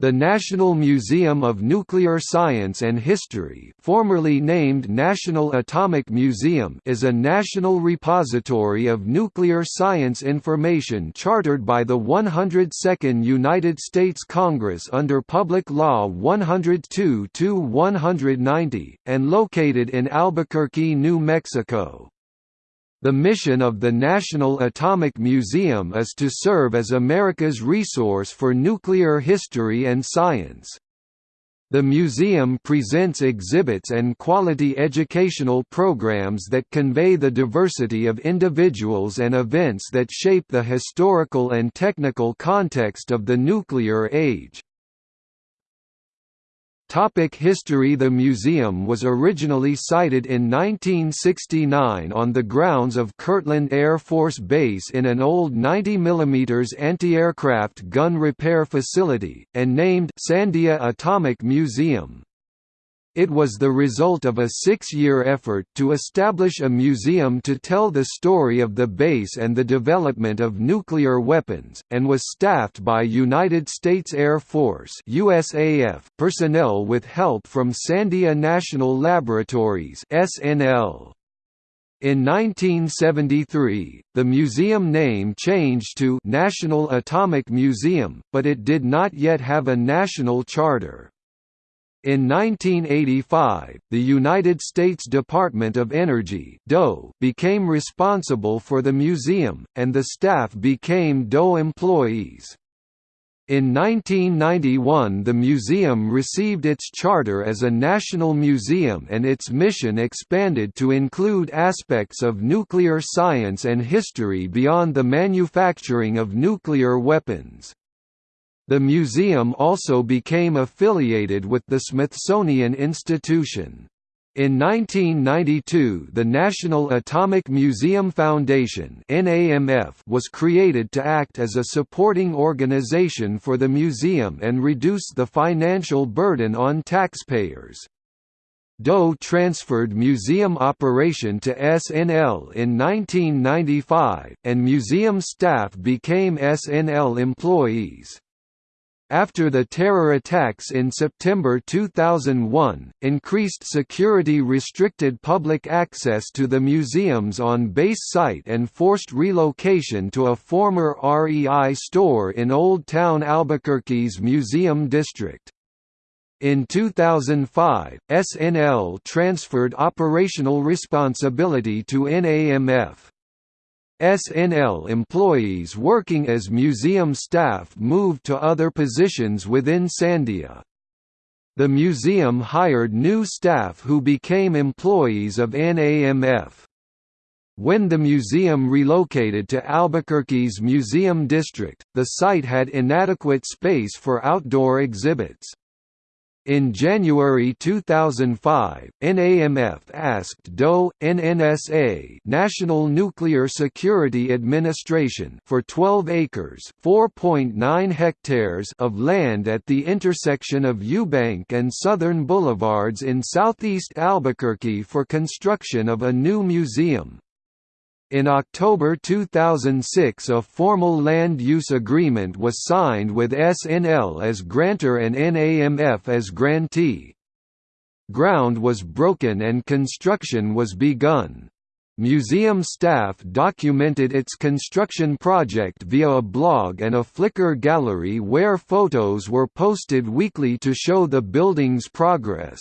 The National Museum of Nuclear Science and History formerly named National Atomic Museum is a national repository of nuclear science information chartered by the 102nd United States Congress under Public Law 102-190, and located in Albuquerque, New Mexico. The mission of the National Atomic Museum is to serve as America's resource for nuclear history and science. The museum presents exhibits and quality educational programs that convey the diversity of individuals and events that shape the historical and technical context of the nuclear age. Topic history The museum was originally sited in 1969 on the grounds of Kirtland Air Force Base in an old 90 mm anti-aircraft gun repair facility, and named Sandia Atomic Museum. It was the result of a six-year effort to establish a museum to tell the story of the base and the development of nuclear weapons, and was staffed by United States Air Force USAF personnel with help from Sandia National Laboratories SNL. In 1973, the museum name changed to National Atomic Museum, but it did not yet have a national charter. In 1985, the United States Department of Energy became responsible for the museum, and the staff became DOE employees. In 1991 the museum received its charter as a national museum and its mission expanded to include aspects of nuclear science and history beyond the manufacturing of nuclear weapons. The museum also became affiliated with the Smithsonian Institution. In 1992 the National Atomic Museum Foundation was created to act as a supporting organization for the museum and reduce the financial burden on taxpayers. DOE transferred museum operation to SNL in 1995, and museum staff became SNL employees. After the terror attacks in September 2001, increased security restricted public access to the museum's on-base site and forced relocation to a former REI store in Old Town Albuquerque's Museum District. In 2005, SNL transferred operational responsibility to NAMF. SNL employees working as museum staff moved to other positions within Sandia. The museum hired new staff who became employees of NAMF. When the museum relocated to Albuquerque's Museum District, the site had inadequate space for outdoor exhibits. In January 2005, NAMF asked DOE, NNSA National Nuclear Security Administration for 12 acres (4.9 hectares) of land at the intersection of Eubank and Southern Boulevards in southeast Albuquerque for construction of a new museum. In October 2006 a formal land use agreement was signed with SNL as grantor and NAMF as grantee. Ground was broken and construction was begun. Museum staff documented its construction project via a blog and a Flickr gallery where photos were posted weekly to show the building's progress.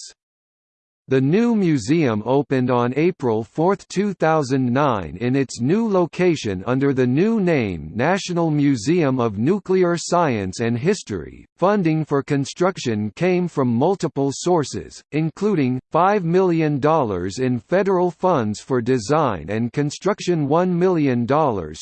The new museum opened on April 4, 2009 in its new location under the new name National Museum of Nuclear Science and History. Funding for construction came from multiple sources, including $5 million in federal funds for design and construction $1 million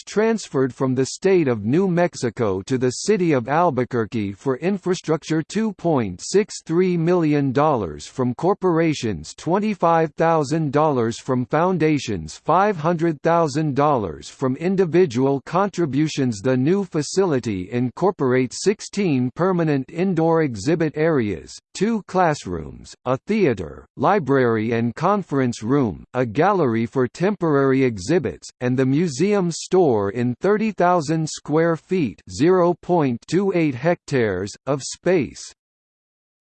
transferred from the state of New Mexico to the city of Albuquerque for infrastructure $2.63 million from corporations donations $25,000 from foundations $500,000 from individual contributions The new facility incorporates 16 permanent indoor exhibit areas, two classrooms, a theater, library and conference room, a gallery for temporary exhibits, and the museum store in 30,000 square feet (0.28 hectares) of space.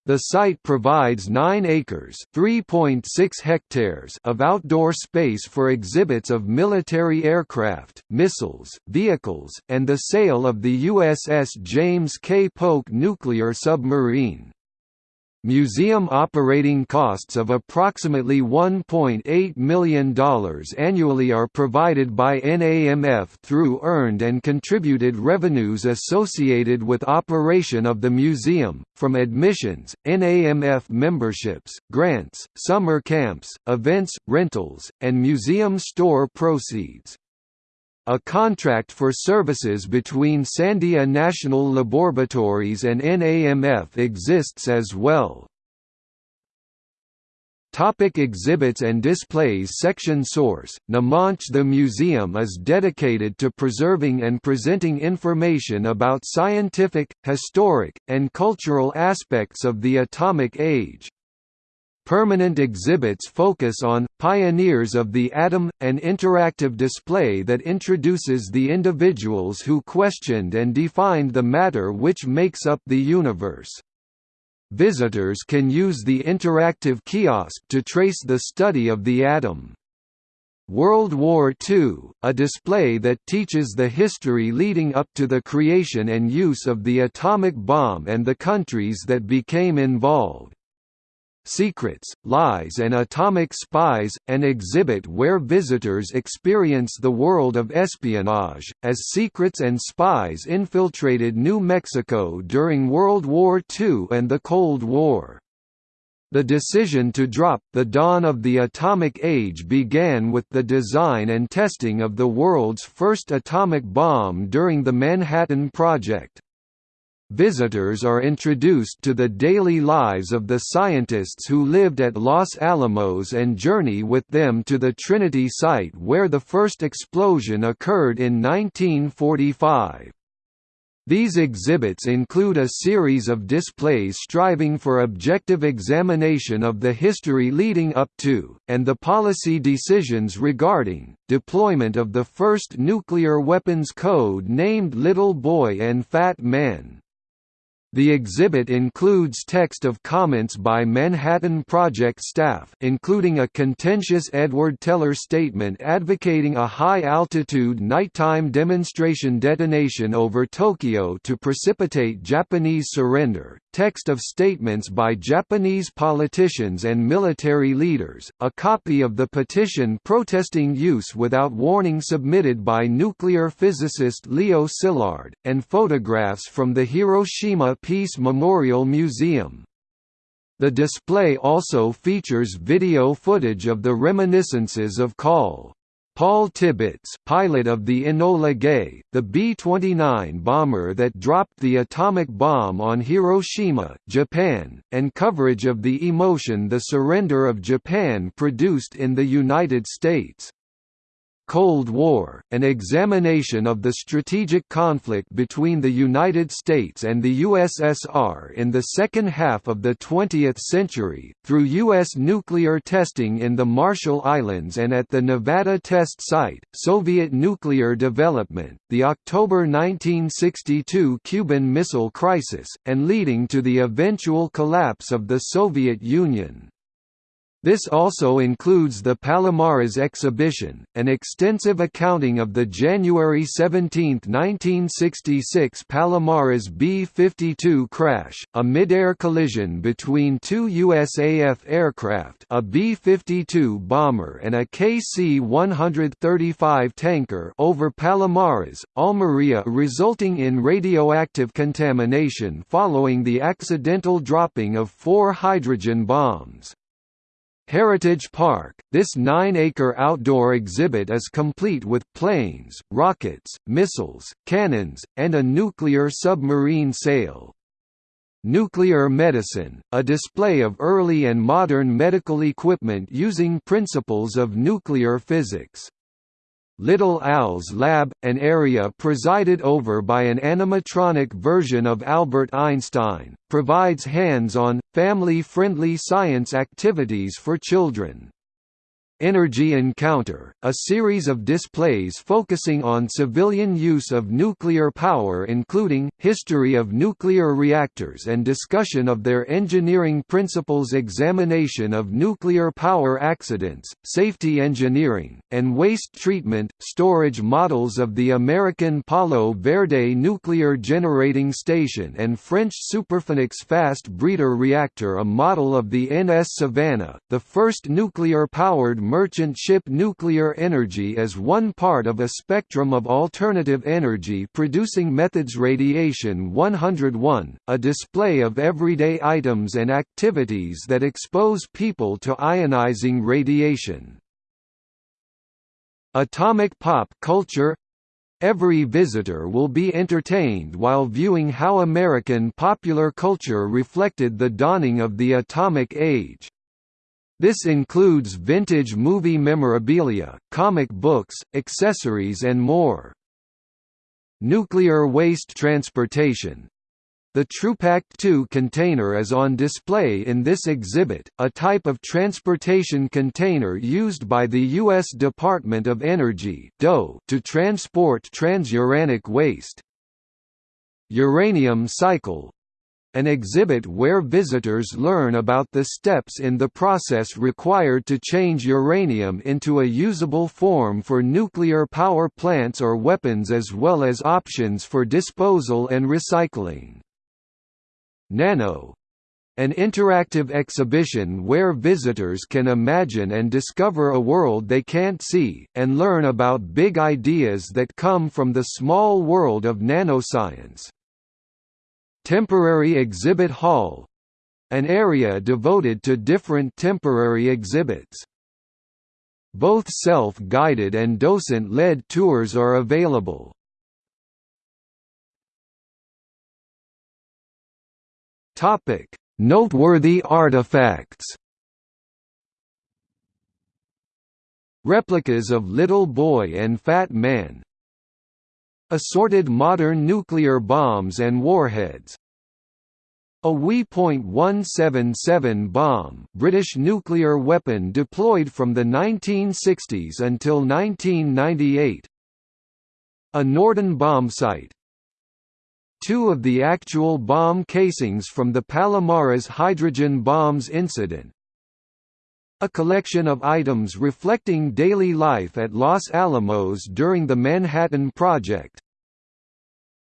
The site provides 9 acres (3.6 hectares) of outdoor space for exhibits of military aircraft, missiles, vehicles, and the sail of the USS James K. Polk nuclear submarine. Museum operating costs of approximately $1.8 million annually are provided by NAMF through earned and contributed revenues associated with operation of the museum, from admissions, NAMF memberships, grants, summer camps, events, rentals, and museum store proceeds. A contract for services between Sandia National Laboratories and NAMF exists as well. Topic exhibits and displays Section Source, Namanch The museum is dedicated to preserving and presenting information about scientific, historic, and cultural aspects of the atomic age. Permanent exhibits focus on, pioneers of the atom, an interactive display that introduces the individuals who questioned and defined the matter which makes up the universe. Visitors can use the interactive kiosk to trace the study of the atom. World War II, a display that teaches the history leading up to the creation and use of the atomic bomb and the countries that became involved. Secrets, Lies and Atomic Spies, an exhibit where visitors experience the world of espionage, as secrets and spies infiltrated New Mexico during World War II and the Cold War. The decision to drop the dawn of the atomic age began with the design and testing of the world's first atomic bomb during the Manhattan Project. Visitors are introduced to the daily lives of the scientists who lived at Los Alamos and journey with them to the Trinity site where the first explosion occurred in 1945. These exhibits include a series of displays striving for objective examination of the history leading up to, and the policy decisions regarding, deployment of the first nuclear weapons code named Little Boy and Fat Man. The exhibit includes text of comments by Manhattan Project staff including a contentious Edward Teller statement advocating a high-altitude nighttime demonstration detonation over Tokyo to precipitate Japanese surrender, text of statements by Japanese politicians and military leaders, a copy of the petition protesting use without warning submitted by nuclear physicist Leo Szilard, and photographs from the Hiroshima Peace Memorial Museum. The display also features video footage of the reminiscences of Col. Paul Tibbets pilot of the Enola Gay, the B-29 bomber that dropped the atomic bomb on Hiroshima, Japan, and coverage of the emotion the surrender of Japan produced in the United States. Cold War, an examination of the strategic conflict between the United States and the USSR in the second half of the 20th century, through U.S. nuclear testing in the Marshall Islands and at the Nevada Test Site, Soviet nuclear development, the October 1962 Cuban Missile Crisis, and leading to the eventual collapse of the Soviet Union. This also includes the Palomares exhibition, an extensive accounting of the January 17, 1966 Palomares B-52 crash, a mid-air collision between two USAF aircraft a B-52 bomber and a KC-135 tanker over Palomares, Almeria resulting in radioactive contamination following the accidental dropping of four hydrogen bombs. Heritage Park, this nine-acre outdoor exhibit is complete with planes, rockets, missiles, cannons, and a nuclear submarine sail. Nuclear medicine, a display of early and modern medical equipment using principles of nuclear physics. Little Al's lab, an area presided over by an animatronic version of Albert Einstein, provides hands-on, family-friendly science activities for children. Energy Encounter, a series of displays focusing on civilian use of nuclear power including, history of nuclear reactors and discussion of their engineering principles examination of nuclear power accidents, safety engineering, and waste treatment, storage models of the American Palo Verde nuclear generating station and French Superphénix fast breeder reactor a model of the NS Savannah, the first nuclear-powered merchant ship nuclear energy as one part of a spectrum of alternative energy producing methods Radiation 101, a display of everyday items and activities that expose people to ionizing radiation. Atomic pop culture Every visitor will be entertained while viewing how American popular culture reflected the dawning of the atomic age. This includes vintage movie memorabilia, comic books, accessories and more. Nuclear waste transportation the TruPact 2 container is on display in this exhibit, a type of transportation container used by the U.S. Department of Energy to transport transuranic waste. Uranium cycle an exhibit where visitors learn about the steps in the process required to change uranium into a usable form for nuclear power plants or weapons as well as options for disposal and recycling. Nano an interactive exhibition where visitors can imagine and discover a world they can't see, and learn about big ideas that come from the small world of nanoscience. Temporary Exhibit Hall an area devoted to different temporary exhibits. Both self-guided and docent-led tours are available. Topic: Noteworthy artifacts. Replicas of Little Boy and Fat Man, Assorted modern nuclear bombs and warheads. A WE.177 bomb British nuclear weapon deployed from the 1960s until 1998 A Norden bombsight Two of the actual bomb casings from the Palomares hydrogen bombs incident a collection of items reflecting daily life at Los Alamos during the Manhattan Project.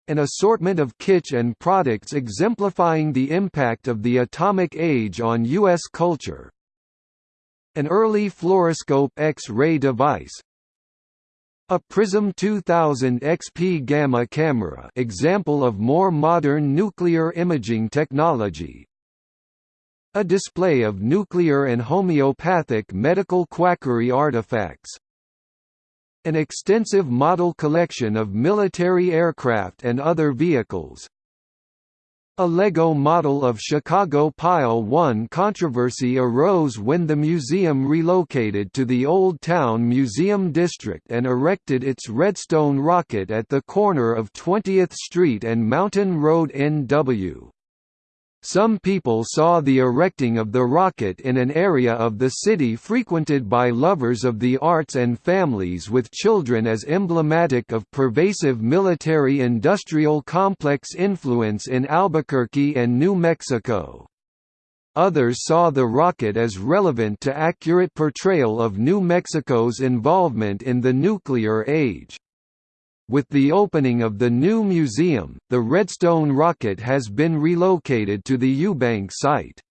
An assortment of kitsch and products exemplifying the impact of the atomic age on U.S. culture. An early fluoroscope X-ray device, a Prism 2000 XP gamma camera example of more modern nuclear imaging technology a display of nuclear and homeopathic medical quackery artifacts. An extensive model collection of military aircraft and other vehicles. A Lego model of Chicago Pile 1 controversy arose when the museum relocated to the Old Town Museum District and erected its Redstone rocket at the corner of 20th Street and Mountain Road NW. Some people saw the erecting of the rocket in an area of the city frequented by lovers of the arts and families with children as emblematic of pervasive military-industrial complex influence in Albuquerque and New Mexico. Others saw the rocket as relevant to accurate portrayal of New Mexico's involvement in the nuclear age. With the opening of the new museum, the Redstone rocket has been relocated to the Eubank site.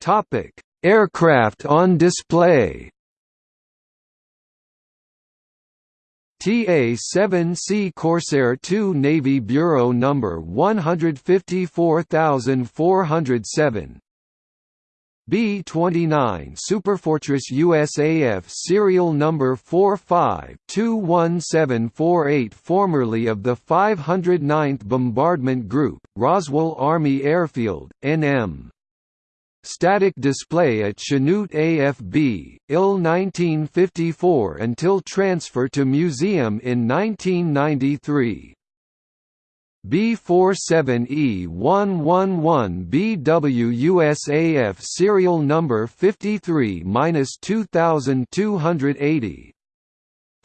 Topic: Aircraft on display. TA-7C Corsair II Navy Bureau number 154407 B-29 Superfortress USAF serial number 45-21748 formerly of the 509th Bombardment Group, Roswell Army Airfield, NM. Static display at Chanute AFB, IL 1954 until transfer to museum in 1993. B47E111BW serial number 53-2280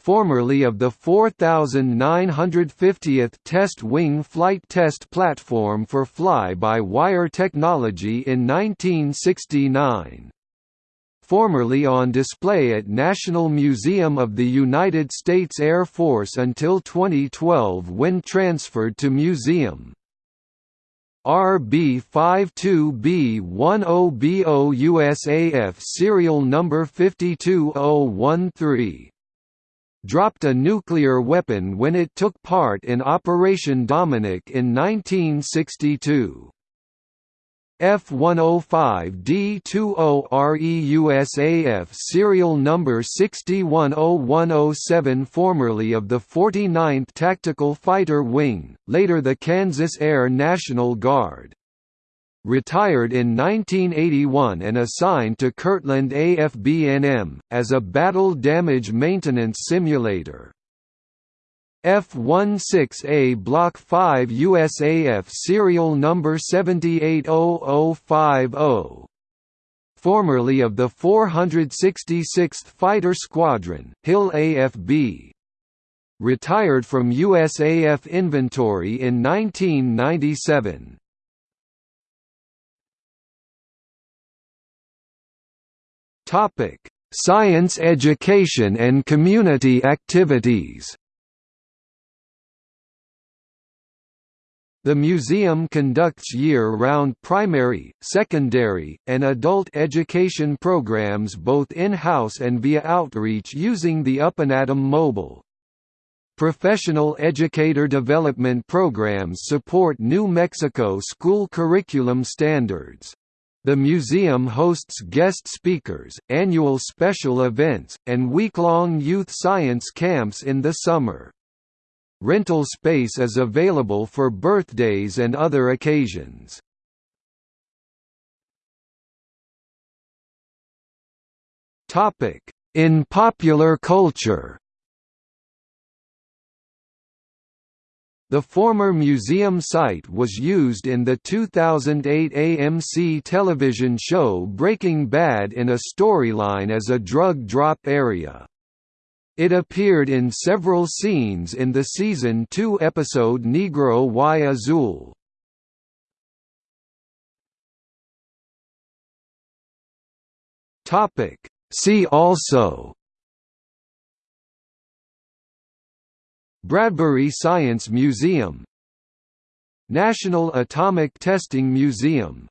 formerly of the 4950th Test Wing Flight Test Platform for Fly-by-Wire technology in 1969 formerly on display at National Museum of the United States Air Force until 2012 when transferred to museum. RB52B10BO USAF serial number 52013 dropped a nuclear weapon when it took part in Operation Dominic in 1962. F-105D20RE serial number 610107 formerly of the 49th Tactical Fighter Wing, later the Kansas Air National Guard. Retired in 1981 and assigned to Kirtland AFB-NM, as a battle damage maintenance simulator. F-16A Block 5 USAF serial number 780050 formerly of the 466th Fighter Squadron, Hill AFB. Retired from USAF inventory in 1997. Science education and community activities The museum conducts year-round primary, secondary, and adult education programs both in-house and via outreach using the UpAnAtom mobile. Professional educator development programs support New Mexico school curriculum standards. The museum hosts guest speakers, annual special events, and week-long youth science camps in the summer. Rental space is available for birthdays and other occasions. In popular culture The former museum site was used in the 2008 AMC television show Breaking Bad in a storyline as a drug drop area. It appeared in several scenes in the season 2 episode Negro y Azul. Topic. See also. Bradbury Science Museum. National Atomic Testing Museum